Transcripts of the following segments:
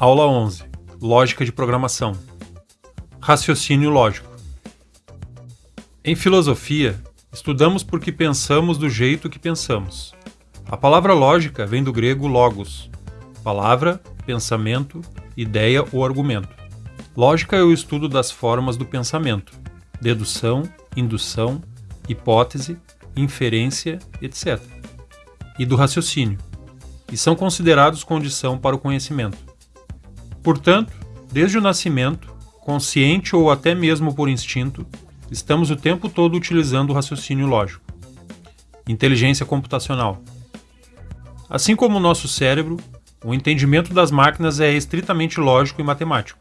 Aula 11 Lógica de programação Raciocínio lógico Em filosofia, estudamos porque pensamos do jeito que pensamos. A palavra lógica vem do grego logos, palavra, pensamento, ideia ou argumento. Lógica é o estudo das formas do pensamento, dedução, indução, hipótese, inferência, etc. E do raciocínio, e são considerados condição para o conhecimento. Portanto, desde o nascimento, consciente ou até mesmo por instinto, estamos o tempo todo utilizando o raciocínio lógico. Inteligência computacional. Assim como o nosso cérebro, o entendimento das máquinas é estritamente lógico e matemático.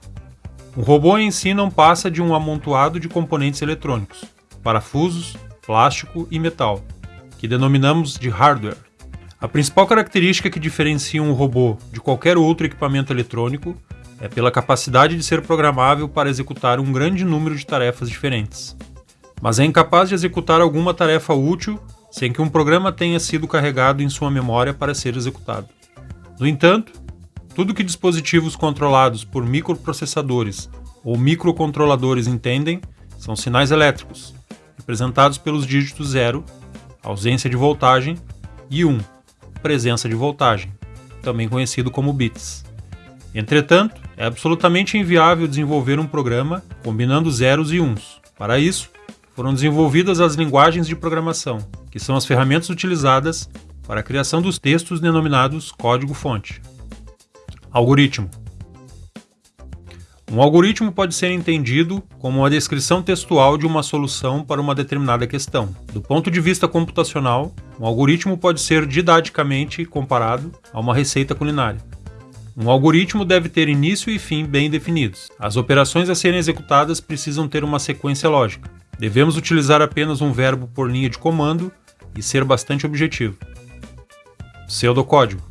Um robô em si não passa de um amontoado de componentes eletrônicos, parafusos, plástico e metal, que denominamos de hardware. A principal característica que diferencia um robô de qualquer outro equipamento eletrônico é pela capacidade de ser programável para executar um grande número de tarefas diferentes. Mas é incapaz de executar alguma tarefa útil sem que um programa tenha sido carregado em sua memória para ser executado. No entanto, tudo que dispositivos controlados por microprocessadores ou microcontroladores entendem são sinais elétricos, representados pelos dígitos 0, ausência de voltagem, e 1, presença de voltagem, também conhecido como bits. Entretanto, é absolutamente inviável desenvolver um programa combinando zeros e uns. Para isso, foram desenvolvidas as linguagens de programação, que são as ferramentas utilizadas para a criação dos textos denominados código-fonte. Algoritmo um algoritmo pode ser entendido como uma descrição textual de uma solução para uma determinada questão. Do ponto de vista computacional, um algoritmo pode ser didaticamente comparado a uma receita culinária. Um algoritmo deve ter início e fim bem definidos. As operações a serem executadas precisam ter uma sequência lógica. Devemos utilizar apenas um verbo por linha de comando e ser bastante objetivo. Pseudocódigo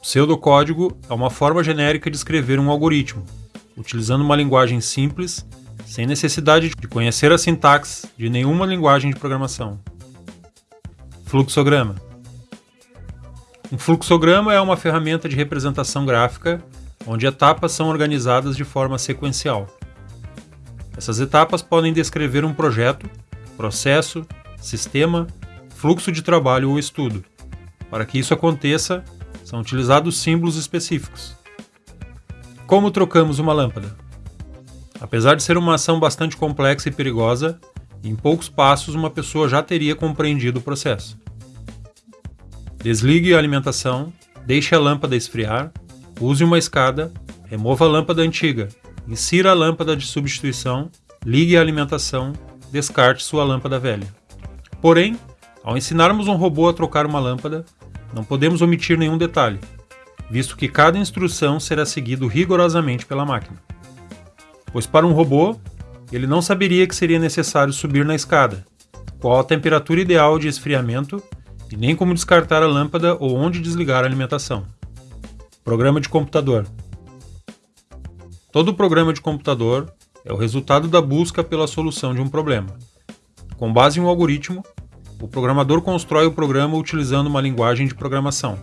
Pseudocódigo é uma forma genérica de escrever um algoritmo, utilizando uma linguagem simples, sem necessidade de conhecer a sintaxe de nenhuma linguagem de programação. Fluxograma Um fluxograma é uma ferramenta de representação gráfica onde etapas são organizadas de forma sequencial. Essas etapas podem descrever um projeto, processo, sistema, fluxo de trabalho ou estudo. Para que isso aconteça, são utilizados símbolos específicos. Como trocamos uma lâmpada? Apesar de ser uma ação bastante complexa e perigosa, em poucos passos uma pessoa já teria compreendido o processo. Desligue a alimentação, deixe a lâmpada esfriar, use uma escada, remova a lâmpada antiga, insira a lâmpada de substituição, ligue a alimentação, descarte sua lâmpada velha. Porém, ao ensinarmos um robô a trocar uma lâmpada, não podemos omitir nenhum detalhe, visto que cada instrução será seguido rigorosamente pela máquina. Pois para um robô, ele não saberia que seria necessário subir na escada, qual a temperatura ideal de esfriamento e nem como descartar a lâmpada ou onde desligar a alimentação. Programa de computador. Todo programa de computador é o resultado da busca pela solução de um problema. Com base em um algoritmo, o programador constrói o programa utilizando uma linguagem de programação.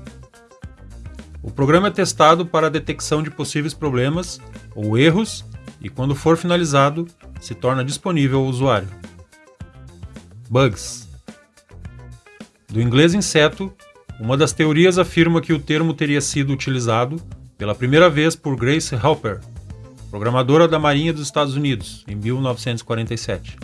O programa é testado para a detecção de possíveis problemas ou erros e, quando for finalizado, se torna disponível ao usuário. Bugs Do inglês inseto, uma das teorias afirma que o termo teria sido utilizado pela primeira vez por Grace Hopper, programadora da Marinha dos Estados Unidos, em 1947.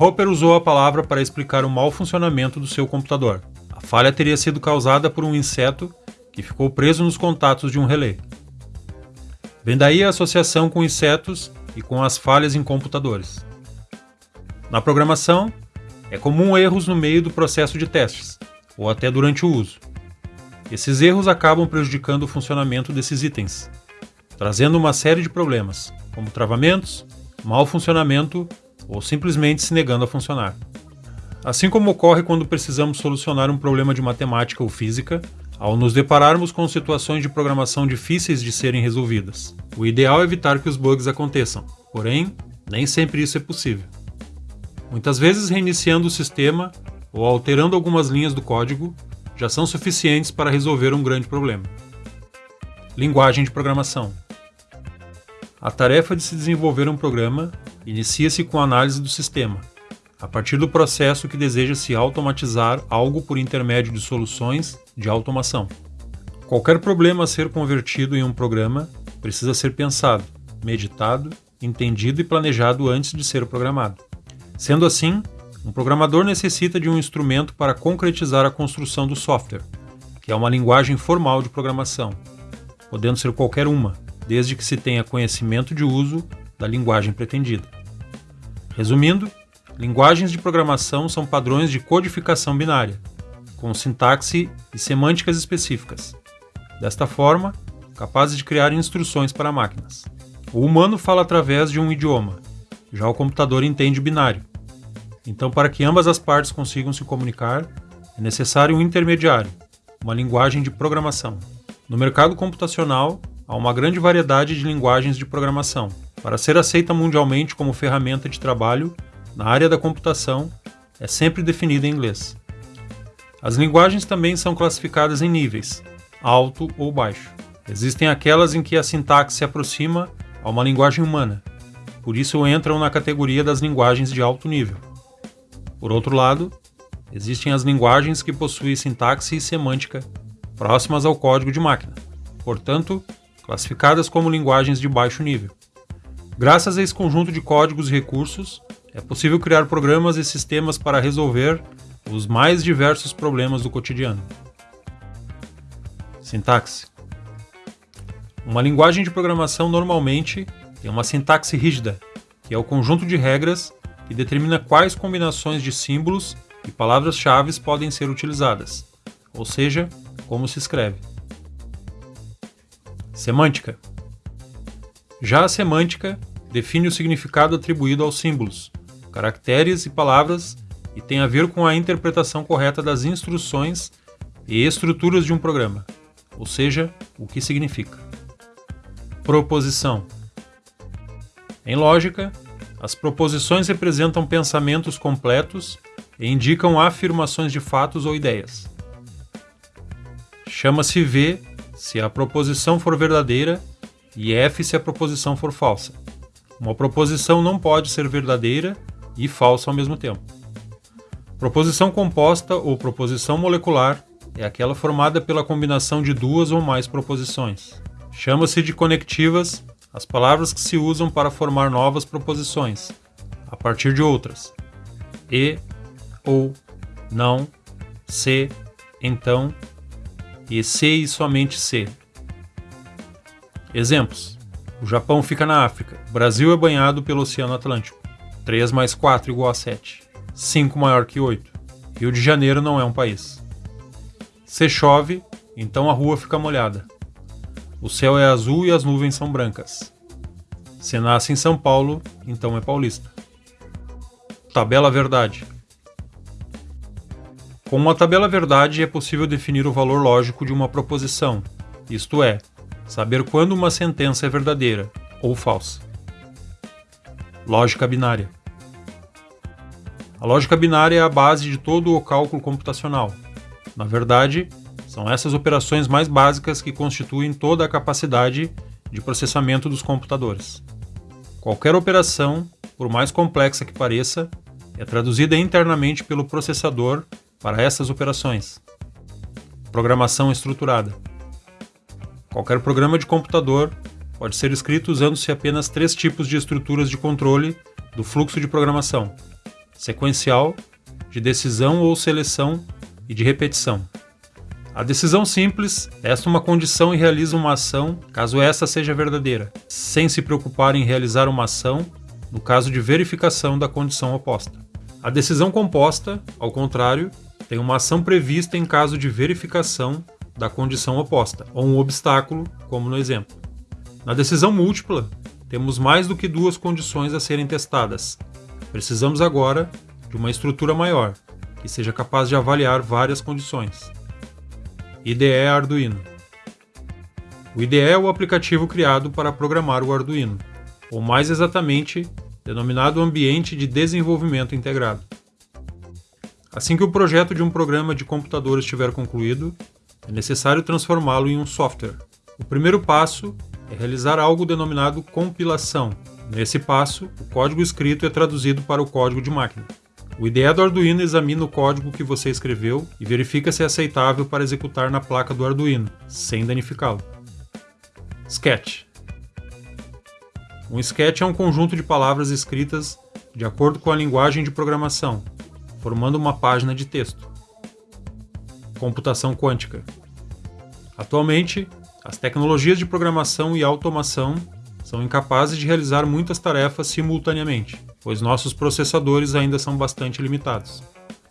Hopper usou a palavra para explicar o mau funcionamento do seu computador. A falha teria sido causada por um inseto que ficou preso nos contatos de um relé. Vem daí a associação com insetos e com as falhas em computadores. Na programação, é comum erros no meio do processo de testes, ou até durante o uso. Esses erros acabam prejudicando o funcionamento desses itens, trazendo uma série de problemas, como travamentos, mau funcionamento ou simplesmente se negando a funcionar. Assim como ocorre quando precisamos solucionar um problema de matemática ou física, ao nos depararmos com situações de programação difíceis de serem resolvidas. O ideal é evitar que os bugs aconteçam, porém, nem sempre isso é possível. Muitas vezes, reiniciando o sistema ou alterando algumas linhas do código já são suficientes para resolver um grande problema. Linguagem de programação. A tarefa de se desenvolver um programa inicia-se com a análise do sistema, a partir do processo que deseja se automatizar algo por intermédio de soluções de automação. Qualquer problema a ser convertido em um programa precisa ser pensado, meditado, entendido e planejado antes de ser programado. Sendo assim, um programador necessita de um instrumento para concretizar a construção do software, que é uma linguagem formal de programação, podendo ser qualquer uma, desde que se tenha conhecimento de uso da linguagem pretendida. Resumindo, linguagens de programação são padrões de codificação binária, com sintaxe e semânticas específicas. Desta forma, capazes de criar instruções para máquinas. O humano fala através de um idioma, já o computador entende binário. Então, para que ambas as partes consigam se comunicar, é necessário um intermediário, uma linguagem de programação. No mercado computacional, há uma grande variedade de linguagens de programação. Para ser aceita mundialmente como ferramenta de trabalho, na área da computação, é sempre definida em inglês. As linguagens também são classificadas em níveis, alto ou baixo. Existem aquelas em que a sintaxe se aproxima a uma linguagem humana, por isso entram na categoria das linguagens de alto nível. Por outro lado, existem as linguagens que possuem sintaxe e semântica próximas ao código de máquina, portanto, classificadas como linguagens de baixo nível. Graças a esse conjunto de códigos e recursos, é possível criar programas e sistemas para resolver os mais diversos problemas do cotidiano. Sintaxe: Uma linguagem de programação normalmente tem uma sintaxe rígida, que é o conjunto de regras que determina quais combinações de símbolos e palavras-chave podem ser utilizadas, ou seja, como se escreve. Semântica. Já a semântica define o significado atribuído aos símbolos, caracteres e palavras e tem a ver com a interpretação correta das instruções e estruturas de um programa, ou seja, o que significa. Proposição. Em lógica, as proposições representam pensamentos completos e indicam afirmações de fatos ou ideias. Chama-se V se a proposição for verdadeira e F se a proposição for falsa. Uma proposição não pode ser verdadeira e falsa ao mesmo tempo. Proposição composta ou proposição molecular é aquela formada pela combinação de duas ou mais proposições. Chama-se de conectivas as palavras que se usam para formar novas proposições, a partir de outras. E, ou, não, se, então, e se e somente se. Exemplos: o Japão fica na África, o Brasil é banhado pelo Oceano Atlântico. 3 mais 4 igual a 7. 5 maior que 8. Rio de Janeiro não é um país. Se chove, então a rua fica molhada. O céu é azul e as nuvens são brancas. Se nasce em São Paulo, então é paulista. Tabela verdade. Com uma tabela verdade é possível definir o valor lógico de uma proposição, isto é, saber quando uma sentença é verdadeira ou falsa. Lógica binária. A lógica binária é a base de todo o cálculo computacional. Na verdade, são essas operações mais básicas que constituem toda a capacidade de processamento dos computadores. Qualquer operação, por mais complexa que pareça, é traduzida internamente pelo processador para essas operações. Programação estruturada. Qualquer programa de computador pode ser escrito usando-se apenas três tipos de estruturas de controle do fluxo de programação: sequencial, de decisão ou seleção e de repetição. A decisão simples é uma condição e realiza uma ação caso essa seja verdadeira, sem se preocupar em realizar uma ação no caso de verificação da condição oposta. A decisão composta, ao contrário, tem uma ação prevista em caso de verificação da condição oposta, ou um obstáculo, como no exemplo. Na decisão múltipla, temos mais do que duas condições a serem testadas. Precisamos agora de uma estrutura maior, que seja capaz de avaliar várias condições. IDE Arduino O IDE é o aplicativo criado para programar o Arduino, ou mais exatamente, denominado Ambiente de Desenvolvimento Integrado. Assim que o projeto de um programa de computador estiver concluído, é necessário transformá-lo em um software, O primeiro passo é realizar algo denominado compilação. Nesse passo, o código escrito é traduzido para o código de máquina. O IDE do Arduino examina o código que você escreveu e verifica se é aceitável para executar na placa do Arduino, sem danificá-lo. Sketch Um sketch é um conjunto de palavras escritas de acordo com a linguagem de programação, formando uma página de texto. Computação quântica. Atualmente, as tecnologias de programação e automação são incapazes de realizar muitas tarefas simultaneamente pois nossos processadores ainda são bastante limitados.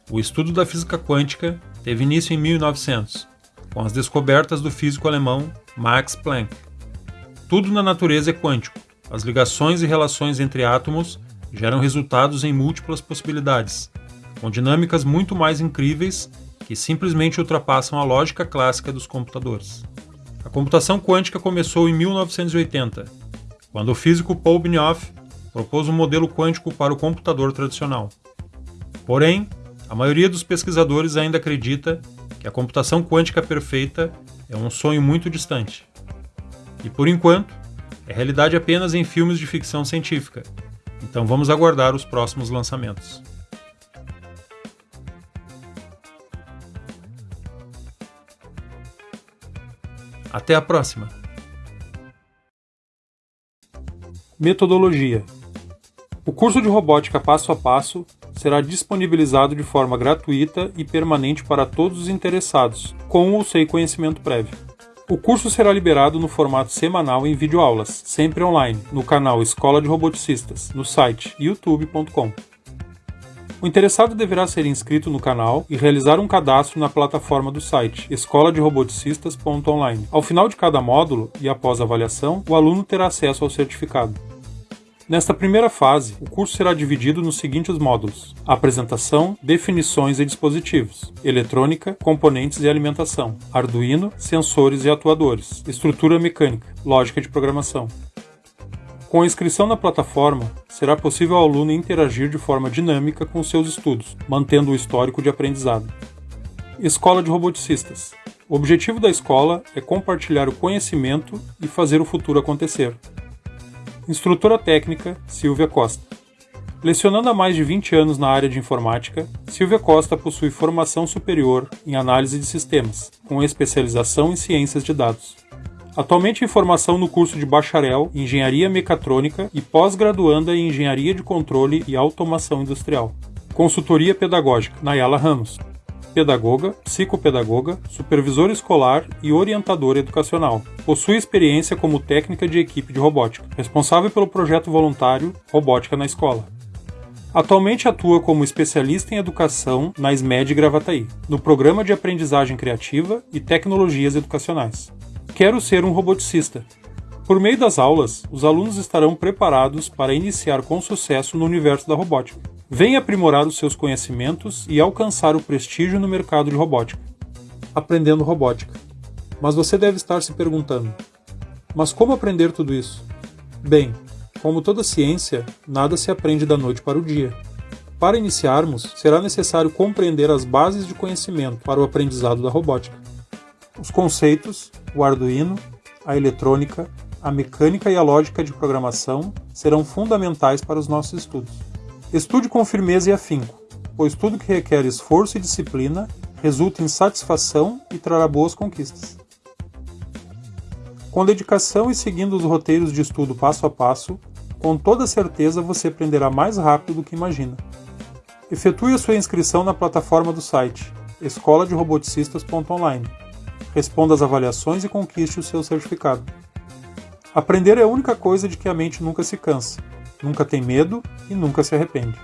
O estudo da física quântica teve início em 1900, com as descobertas do físico alemão Max Planck. Tudo na natureza é quântico. As ligações e relações entre átomos geram resultados em múltiplas possibilidades, com dinâmicas muito mais incríveis que simplesmente ultrapassam a lógica clássica dos computadores. A computação quântica começou em 1980, quando o físico Paul Benioff propôs um modelo quântico para o computador tradicional. Porém, a maioria dos pesquisadores ainda acredita que a computação quântica perfeita é um sonho muito distante. E por enquanto, é realidade apenas em filmes de ficção científica. Então vamos aguardar os próximos lançamentos. Até a próxima! Metodologia o curso de robótica passo a passo será disponibilizado de forma gratuita e permanente para todos os interessados, com ou sem conhecimento prévio. O curso será liberado no formato semanal em videoaulas, sempre online, no canal Escola de Roboticistas, no site youtube.com. O interessado deverá ser inscrito no canal e realizar um cadastro na plataforma do site escola de roboticistas.online. Ao final de cada módulo e após a avaliação, o aluno terá acesso ao certificado. Nesta primeira fase, o curso será dividido nos seguintes módulos: apresentação, definições e dispositivos, eletrônica, componentes e alimentação, Arduino, sensores e atuadores, estrutura mecânica, lógica de programação. Com a inscrição na plataforma, será possível ao aluno interagir de forma dinâmica com seus estudos, mantendo o histórico de aprendizado. Escola de Roboticistas. O objetivo da escola é compartilhar o conhecimento e fazer o futuro acontecer. Instrutora técnica, Silvia Costa. Lecionando há mais de 20 anos na área de informática, Silvia Costa possui formação superior em análise de sistemas, com especialização em ciências de dados. Atualmente em formação no curso de bacharel em Engenharia Mecatrônica e pós-graduanda em Engenharia de Controle e Automação Industrial. Consultoria Pedagógica, Nayala Ramos pedagoga, psicopedagoga, supervisora escolar e orientadora educacional. Possui experiência como técnica de equipe de robótica, responsável pelo projeto voluntário Robótica na Escola. Atualmente atua como especialista em educação na SMED Gravataí, no Programa de Aprendizagem Criativa e Tecnologias Educacionais. Quero ser um roboticista. Por meio das aulas, os alunos estarão preparados para iniciar com sucesso no universo da robótica Venha aprimorar os seus conhecimentos e alcançar o prestígio no mercado de robótica. Aprendendo robótica. Mas você deve estar se perguntando: mas como aprender tudo isso? Bem, como toda ciência, nada se aprende da noite para o dia. Para iniciarmos, será necessário compreender as bases de conhecimento para o aprendizado da robótica. Os conceitos, o Arduino, a eletrônica, a mecânica e a lógica de programação serão fundamentais para os nossos estudos. Estude com firmeza e afinco, pois tudo que requer esforço e disciplina resulta em satisfação e trará boas conquistas. Com dedicação e seguindo os roteiros de estudo passo a passo, com toda certeza você aprenderá mais rápido do que imagina. Efetue a sua inscrição na plataforma do site escola de roboticistas.online. Responda às avaliações e conquiste o seu certificado. Aprender é a única coisa de que a mente nunca se cansa nunca tem medo e nunca se arrepende.